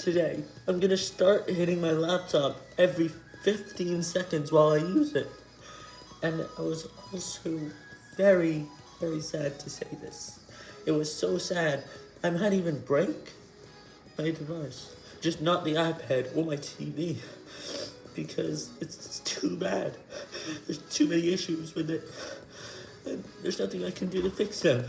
today, I'm gonna start hitting my laptop every 15 seconds while I use it. And I was also very, very sad to say this. It was so sad, I might even break my device. Just not the iPad or my TV. Because it's too bad. There's too many issues with it. And there's nothing I can do to fix them.